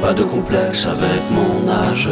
pas de complexe avec mon âge.